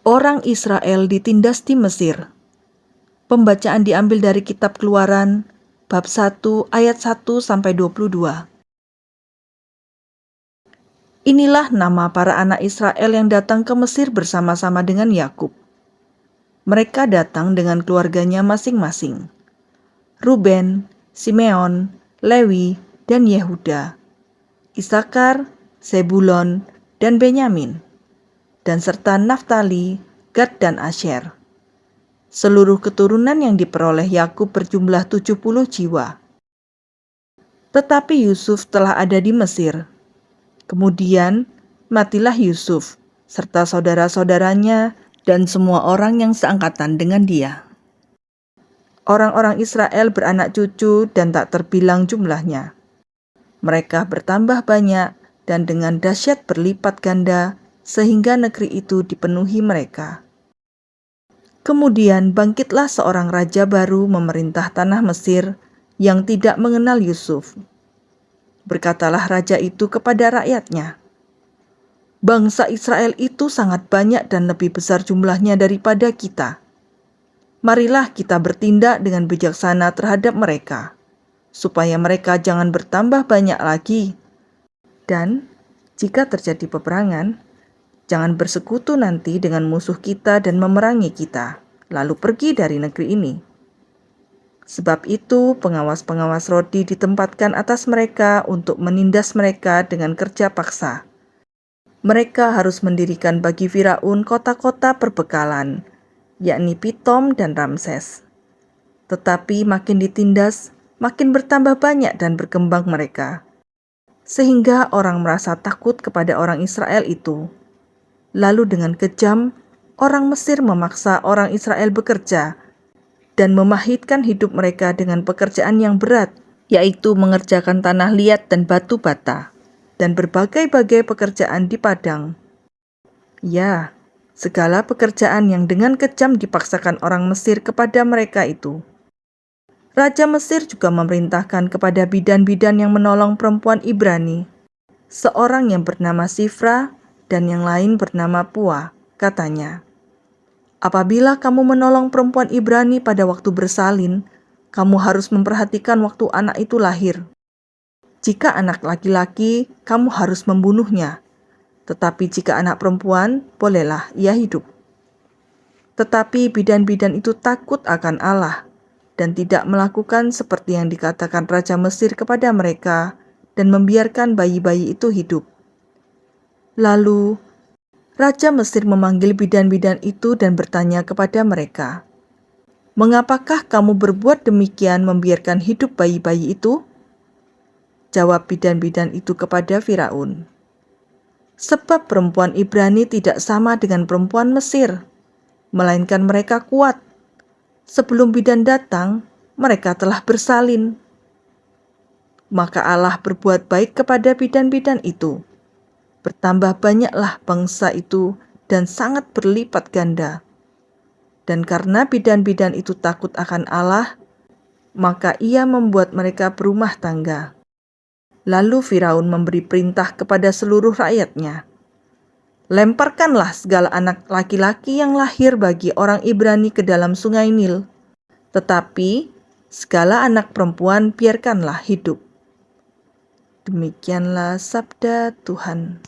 Orang Israel ditindas di Mesir. Pembacaan diambil dari kitab Keluaran bab 1 ayat 1 sampai 22. Inilah nama para anak Israel yang datang ke Mesir bersama-sama dengan Yakub. Mereka datang dengan keluarganya masing-masing. Ruben, Simeon, Lewi, dan Yehuda. Isakar, Zebulon, dan Benyamin dan serta Naftali, Gad dan Asher. Seluruh keturunan yang diperoleh Yakub berjumlah 70 jiwa. Tetapi Yusuf telah ada di Mesir. Kemudian matilah Yusuf serta saudara-saudaranya dan semua orang yang seangkatan dengan dia. Orang-orang Israel beranak cucu dan tak terbilang jumlahnya. Mereka bertambah banyak dan dengan dahsyat berlipat ganda sehingga negeri itu dipenuhi mereka. Kemudian bangkitlah seorang raja baru memerintah tanah Mesir yang tidak mengenal Yusuf. Berkatalah raja itu kepada rakyatnya, "Bangsa Israel itu sangat banyak dan lebih besar jumlahnya daripada kita. Marilah kita bertindak dengan bijaksana terhadap mereka, supaya mereka jangan bertambah banyak lagi. Dan jika terjadi peperangan, Jangan bersekutu nanti dengan musuh kita dan memerangi kita, lalu pergi dari negeri ini. Sebab itu, pengawas-pengawas rodi ditempatkan atas mereka untuk menindas mereka dengan kerja paksa. Mereka harus mendirikan bagi Firaun kota-kota perbekalan, yakni Pitom dan Ramses. Tetapi makin ditindas, makin bertambah banyak dan berkembang mereka, sehingga orang merasa takut kepada orang Israel itu Lalu dengan kejam, orang Mesir memaksa orang Israel bekerja dan memahitkan hidup mereka dengan pekerjaan yang berat, yaitu mengerjakan tanah liat dan batu bata, dan berbagai-bagai pekerjaan di padang. Ya, segala pekerjaan yang dengan kejam dipaksakan orang Mesir kepada mereka itu. Raja Mesir juga memerintahkan kepada bidan-bidan yang menolong perempuan Ibrani, seorang yang bernama Sifra dan yang lain bernama Pua, katanya. Apabila kamu menolong perempuan Ibrani pada waktu bersalin, kamu harus memperhatikan waktu anak itu lahir. Jika anak laki-laki, kamu harus membunuhnya. Tetapi jika anak perempuan, bolehlah ia hidup. Tetapi bidan-bidan itu takut akan Allah dan tidak melakukan seperti yang dikatakan Raja Mesir kepada mereka dan membiarkan bayi-bayi itu hidup. Lalu, Raja Mesir memanggil bidan-bidan itu dan bertanya kepada mereka, Mengapakah kamu berbuat demikian membiarkan hidup bayi-bayi itu? Jawab bidan-bidan itu kepada Firaun, Sebab perempuan Ibrani tidak sama dengan perempuan Mesir, melainkan mereka kuat. Sebelum bidan datang, mereka telah bersalin. Maka Allah berbuat baik kepada bidan-bidan itu Bertambah banyaklah bangsa itu dan sangat berlipat ganda. Dan karena bidan-bidan itu takut akan Allah, maka ia membuat mereka berumah tangga. Lalu Firaun memberi perintah kepada seluruh rakyatnya. Lemparkanlah segala anak laki-laki yang lahir bagi orang Ibrani ke dalam sungai Nil. Tetapi segala anak perempuan biarkanlah hidup. Demikianlah sabda Tuhan.